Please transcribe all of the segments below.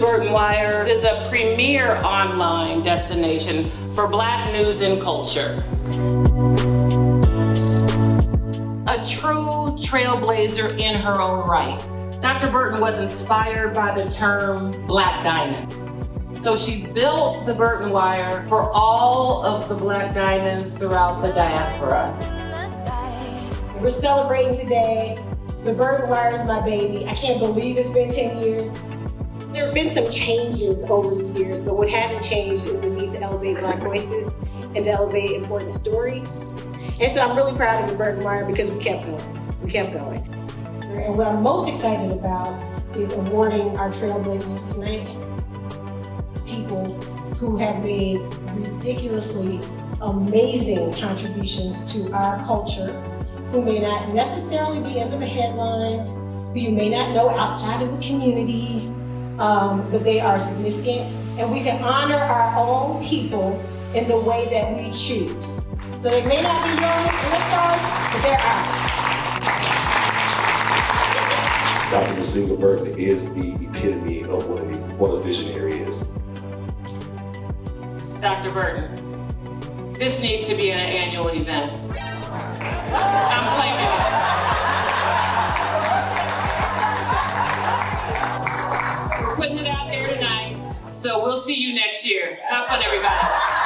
Burton Wire is a premier online destination for black news and culture. A true trailblazer in her own right. Dr. Burton was inspired by the term black diamond. So she built the Burton Wire for all of the Black Diamonds throughout the diaspora. We're celebrating today. The Burton Wire is my baby. I can't believe it's been 10 years. There have been some changes over the years, but what hasn't changed is the need to elevate Black voices and to elevate important stories. And so I'm really proud of the Burton Wire because we kept going. We kept going. And what I'm most excited about is awarding our trailblazers tonight people who have made ridiculously amazing contributions to our culture, who may not necessarily be in the headlines, who you may not know outside of the community, um, but they are significant. And we can honor our own people in the way that we choose. So they may not be your stars, but they're ours. Dr. Nsenga Burton is the epitome of what, what a visionary is. Dr. Burton, this needs to be an annual event. I'm claiming it. We're putting it out there tonight, so we'll see you next year. Have fun, everybody.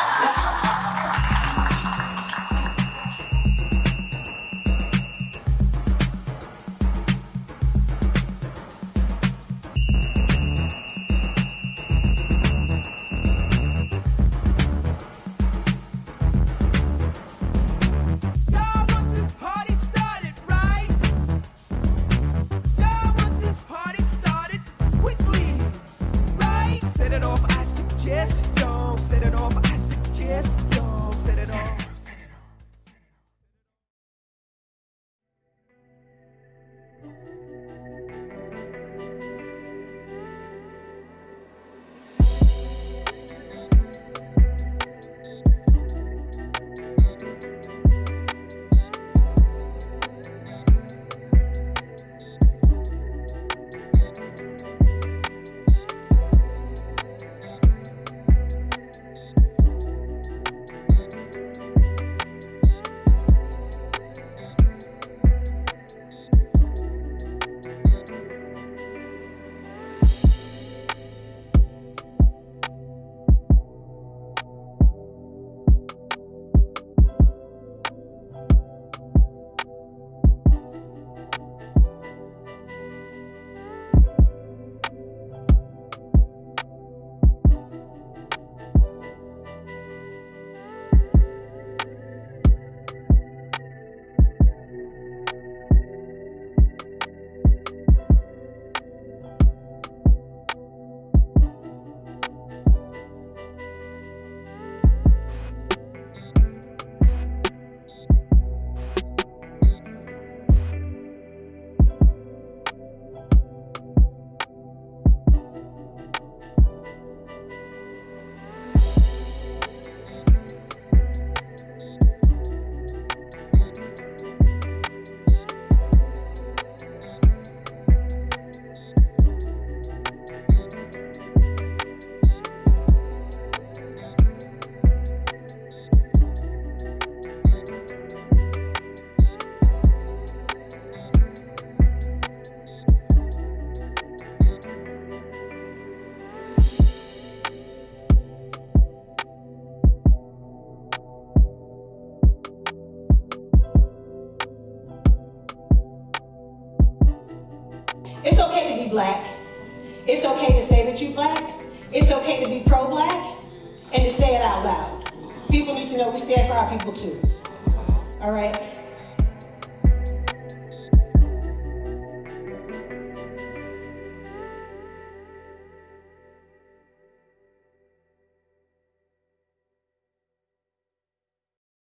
It's okay to be black. It's okay to say that you're black. It's okay to be pro-black and to say it out loud. People need to know we stand for our people too. All right?